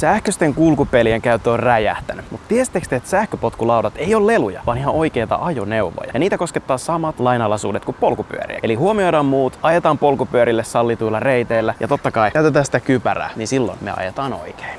Sähköisten kulkupelien käyttö on räjähtänyt, mutta tiesittekö te, että sähköpotkulaudat ei ole leluja, vaan ihan oikeita ajoneuvoja. Ja niitä koskettaa samat lainalaisuudet kuin polkupyöriä. Eli huomioidaan muut, ajetaan polkupyörille sallituilla reiteillä ja totta kai käytetään sitä kypärää, niin silloin me ajetaan oikein.